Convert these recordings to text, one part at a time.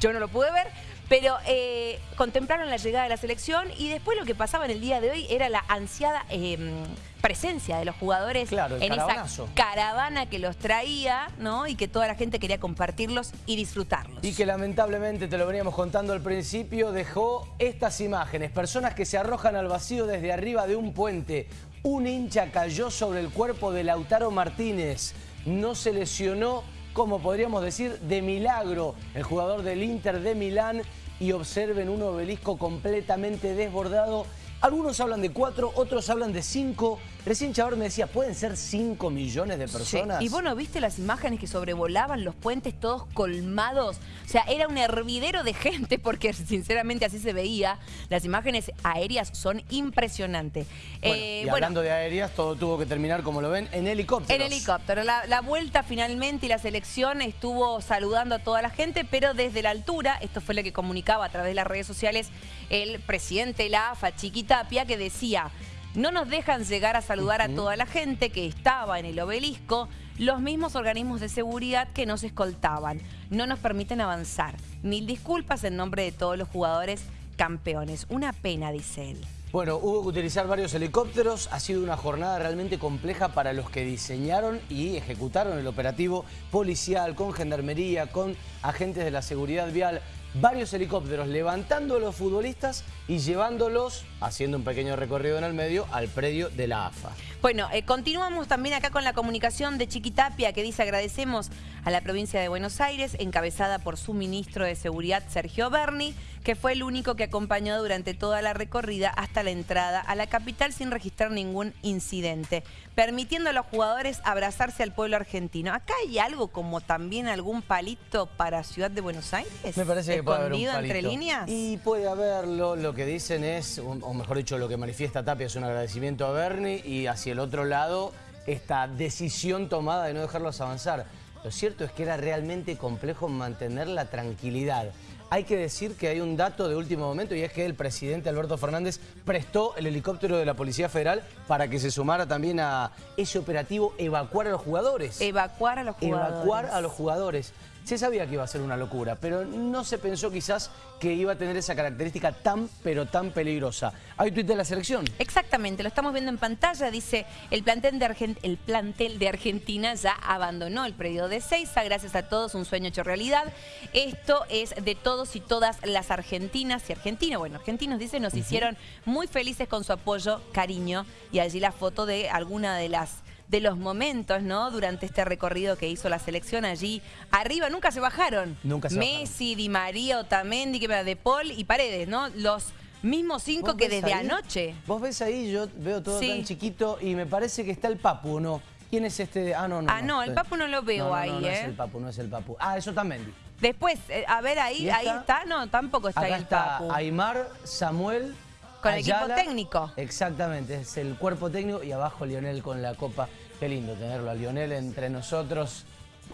Yo no lo pude ver, pero eh, contemplaron la llegada de la selección y después lo que pasaba en el día de hoy era la ansiada em, presencia de los jugadores en esa caravana que los traía ¿no? y que toda la gente quería compartirlos y disfrutarlos. Y que lamentablemente, te lo veníamos contando al principio, dejó estas imágenes. Personas que se arrojan al vacío desde arriba de un puente. Un hincha cayó sobre el cuerpo de Lautaro Martínez. No se lesionó como podríamos decir, de milagro. El jugador del Inter de Milán y observen un obelisco completamente desbordado. Algunos hablan de cuatro, otros hablan de cinco. Recién Chavar me decía, ¿pueden ser 5 millones de personas? ¿Y vos no viste las imágenes que sobrevolaban los puentes todos colmados? O sea, era un hervidero de gente porque sinceramente así se veía. Las imágenes aéreas son impresionantes. Eh, y hablando de aéreas, todo tuvo que terminar, como lo ven, en helicóptero. En helicóptero. La, la vuelta finalmente y la selección estuvo saludando a toda la gente, pero desde la altura, esto fue lo que comunicaba a través de las redes sociales el presidente de la AFA, Chiquitapia, que decía... No nos dejan llegar a saludar a toda la gente que estaba en el obelisco, los mismos organismos de seguridad que nos escoltaban. No nos permiten avanzar. Mil disculpas en nombre de todos los jugadores campeones. Una pena, dice él. Bueno, hubo que utilizar varios helicópteros. Ha sido una jornada realmente compleja para los que diseñaron y ejecutaron el operativo policial, con gendarmería, con agentes de la seguridad vial varios helicópteros levantando a los futbolistas y llevándolos, haciendo un pequeño recorrido en el medio, al predio de la AFA. Bueno, eh, continuamos también acá con la comunicación de Chiquitapia, que dice agradecemos a la provincia de Buenos Aires, encabezada por su ministro de Seguridad, Sergio Berni, que fue el único que acompañó durante toda la recorrida hasta la entrada a la capital sin registrar ningún incidente, permitiendo a los jugadores abrazarse al pueblo argentino. ¿Acá hay algo como también algún palito para Ciudad de Buenos Aires? Me parece que puede haber un palito. entre líneas? Y puede haberlo, lo que dicen es, o mejor dicho, lo que manifiesta Tapia es un agradecimiento a Berni y hacia el otro lado esta decisión tomada de no dejarlos avanzar. Lo cierto es que era realmente complejo mantener la tranquilidad. Hay que decir que hay un dato de último momento y es que el presidente Alberto Fernández prestó el helicóptero de la Policía Federal para que se sumara también a ese operativo evacuar a los jugadores. Evacuar a los jugadores. Evacuar a los jugadores. Se sabía que iba a ser una locura, pero no se pensó quizás que iba a tener esa característica tan, pero tan peligrosa. ¿Hay tuit de la selección? Exactamente, lo estamos viendo en pantalla. Dice, el plantel de, el plantel de Argentina ya abandonó el predio de Seiza. Gracias a todos, un sueño hecho realidad. Esto es de todos y todas las argentinas y argentinos. Bueno, argentinos, dice, nos hicieron muy felices con su apoyo, cariño. Y allí la foto de alguna de las de los momentos, ¿no? Durante este recorrido que hizo la selección allí. Arriba nunca se bajaron. Nunca se Messi, Di María, Otamendi, que De Paul y Paredes, ¿no? Los mismos cinco que desde anoche. Vos ves ahí, yo veo todo tan chiquito y me parece que está el Papu, ¿no? ¿Quién es este? Ah, no, no. Ah, no, el Papu no lo veo ahí, no, no, ¿eh? No es el Papu, no es el Papu. Ah, eso también. Después, eh, a ver ahí, ahí está. No, tampoco está ahí el está Aymar, Samuel, Con el equipo técnico. Exactamente, es el cuerpo técnico y abajo Lionel con la copa Qué lindo tenerlo a Lionel entre nosotros.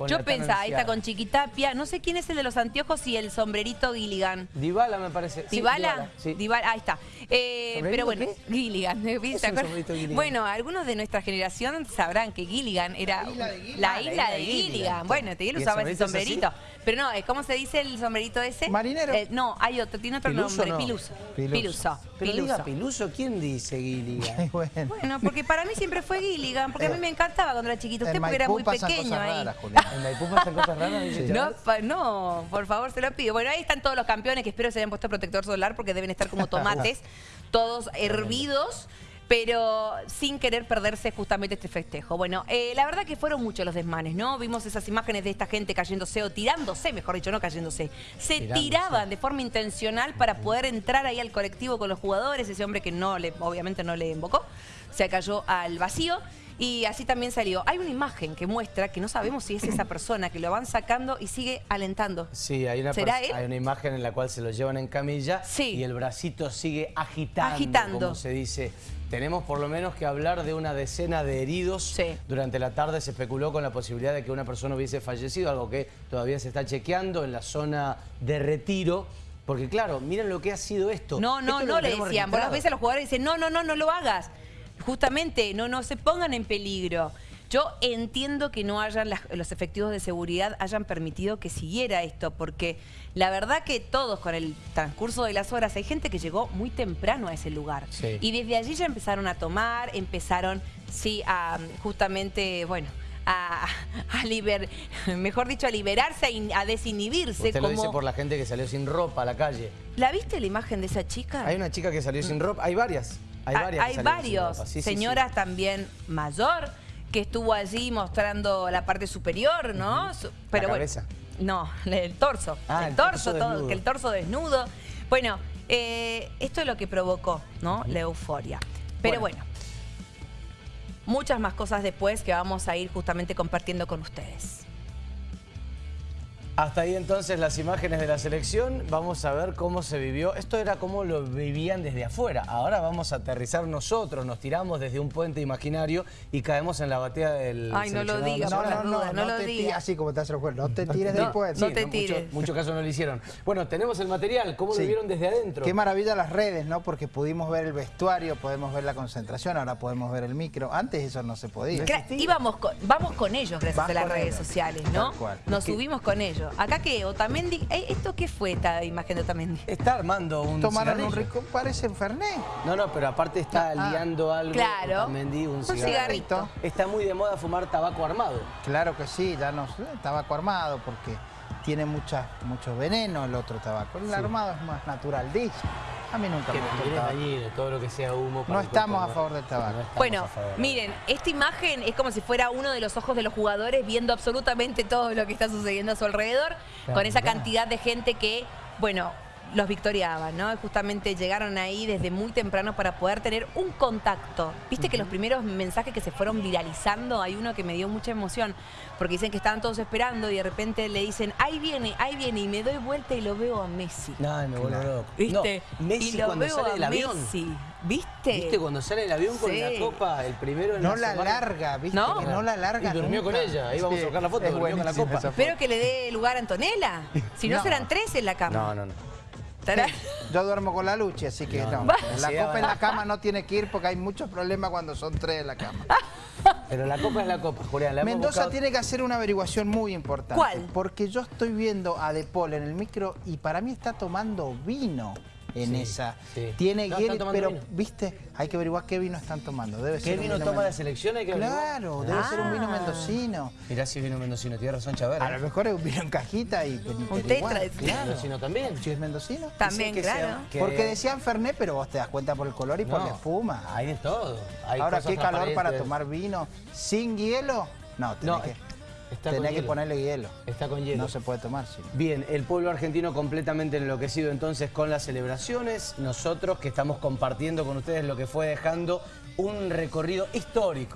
Yo pensaba, ahí está con Chiquitapia. No sé quién es el de los anteojos y el sombrerito Gilligan. Dybala me parece. ¿Dybala? Sí, Dybala, ahí está. Eh, pero bueno, Gilligan. Bueno, algunos de nuestra generación sabrán que Gilligan era la isla de Gilligan. Bueno, él usaba ese sombrerito. Pero no, ¿cómo se dice el sombrerito ese? ¿Marinero? Eh, no, hay otro, tiene otro nombre. Piluso. Piluso. Piluso. Piluso, ¿quién dice Gilligan? bueno. porque para mí siempre fue Gilligan, porque a mí me encantaba cuando era chiquito. Usted porque era muy pequeño ahí. ¿En Maipú pasan cosas raras? no, no, por favor, se lo pido. Bueno, ahí están todos los campeones que espero se hayan puesto protector solar porque deben estar como tomates, todos hervidos pero sin querer perderse justamente este festejo. Bueno, eh, la verdad que fueron muchos los desmanes, ¿no? Vimos esas imágenes de esta gente cayéndose o tirándose, mejor dicho, no cayéndose. Se tiraban de forma intencional para poder entrar ahí al colectivo con los jugadores, ese hombre que no le, obviamente no le invocó, se cayó al vacío. Y así también salió. Hay una imagen que muestra que no sabemos si es esa persona, que lo van sacando y sigue alentando. Sí, hay una, hay una imagen en la cual se lo llevan en camilla y el bracito sigue agitando, agitando, como se dice. Tenemos por lo menos que hablar de una decena de heridos. Durante la tarde se especuló con la posibilidad de que una persona hubiese fallecido, algo que todavía se está chequeando en la zona de retiro. Porque claro, miren lo que ha sido esto. No, no, no le decían. Vos ves a los jugadores dicen, no, no, no, no lo hagas justamente no, no se pongan en peligro. Yo entiendo que no hayan las- los efectivos de seguridad hayan permitido que siguiera esto, porque la verdad que todos con el transcurso de las horas, hay gente que llegó muy temprano a ese lugar. Sí. Y desde allí ya empezaron a tomar, empezaron, sí, a justamente, bueno, a, a liber, mejor dicho, a liberarse, a, in- a desinhibirse. Usted lo como... dice por la gente que salió sin ropa a la calle. ¿La viste la imagen de esa chica? Hay una chica que salió sin ropa, hay varias. Hay Ah, varias. hay varios. Sí, sí, sí. Señoras también mayor que estuvo allí mostrando la parte superior, ¿no? Pero bueno, cabeza. no, el torso. Ah, el, el torso, torso todo, que el torso desnudo. Bueno, eh, esto es lo que provocó, ¿no? La euforia. Pero Bueno. bueno, muchas más cosas después que vamos a ir justamente compartiendo con ustedes. Hasta ahí entonces las imágenes de la selección. Vamos a ver cómo se vivió. Esto era cómo lo vivían desde afuera. Ahora vamos a aterrizar nosotros. Nos tiramos desde un puente imaginario y caemos en la batea del Ay, no lo digas, No, no, no, no no, lo te digas. tires así como te hace el juego. No te tires No, del puente. no te tires. muchos casos no lo hicieron. Bueno, tenemos el material. ¿Cómo Sí. lo vieron desde adentro? Qué maravilla las redes, ¿no? Porque pudimos ver el vestuario, podemos ver la concentración, ahora podemos ver el micro. Antes eso no se podía. Íbamos con, vamos con ellos gracias Vas a las redes ellos. sociales, ¿no? Nos subimos con ellos. Acá que Otamendi, eh, ¿esto qué fue esta imagen de Otamendi? Está armando un Tomaron un cigarrillo. rico, parece un Fernet. No, no, pero aparte está Ah. liando algo. Claro. Otamendi, un Un cigarro. cigarrito. Está muy de moda fumar tabaco armado. Claro que sí, ya no tabaco armado porque tiene mucha, mucho veneno el otro tabaco. El armado es más natural, dice. A mí nunca Que me el tabaco. todo lo que sea humo. para No estamos a favor del tabaco. No Bueno, miren, esta imagen es como si fuera uno de los ojos de los jugadores viendo absolutamente todo lo que está sucediendo a su alrededor, Claro, con esa cantidad de gente que, bueno, los victoriaban, ¿no? Justamente llegaron ahí desde muy temprano para poder tener un contacto. Viste que los primeros mensajes que se fueron viralizando, hay uno que me dio mucha emoción, porque dicen que estaban todos esperando y de repente le dicen, ahí viene, ahí viene, y me doy vuelta y lo veo a Messi. No, me vuelvo loco. ¿Viste? No, Messi y lo cuando veo sale a del avión. Messi. ¿Viste? ¿Viste cuando sale el avión con la copa, el primero en No la larga, ¿viste? No. Que no la larga Y durmió nunca. con ella, ahí vamos a sacar la foto, es durmió con la copa. Espero que le dé lugar a Antonella. Si no, No. serán tres en la cama. No, no, no. Estará- Yo duermo con la lucha, así que No, no. no. La Sí, copa en la cama no tiene que ir porque hay muchos problemas cuando son tres en la cama. Pero la copa es la copa, Julián. La Mendoza buscado- tiene que hacer una averiguación muy importante. ¿Cuál? Porque yo estoy viendo a De Paul en el micro y para mí está tomando vino en Sí, esa. sí. Tiene No, tomando pero vino. viste, hay que averiguar qué vino están tomando. Debe ¿Qué ser un vino vino toma la selección? Hay que averiguar. Claro, debe ser un vino Ah. mendocino. Mirá si es vino mendocino, tiene razón Chaver. A lo mejor es un vino en cajita y pero tetra, claro. Mendocino también. Si es mendocino. También, que claro. sea- que- Porque decían Fernet, pero vos te das cuenta por el color y por la espuma. Hay de todo. Hay Ahora, qué calor para tomar vino sin hielo. No, tenés No, que, está tenés que hielo. ponerle hielo. Está con hielo. No se puede tomar. Bien, el pueblo argentino completamente enloquecido entonces con las celebraciones. Nosotros que estamos compartiendo con ustedes lo que fue dejando un recorrido histórico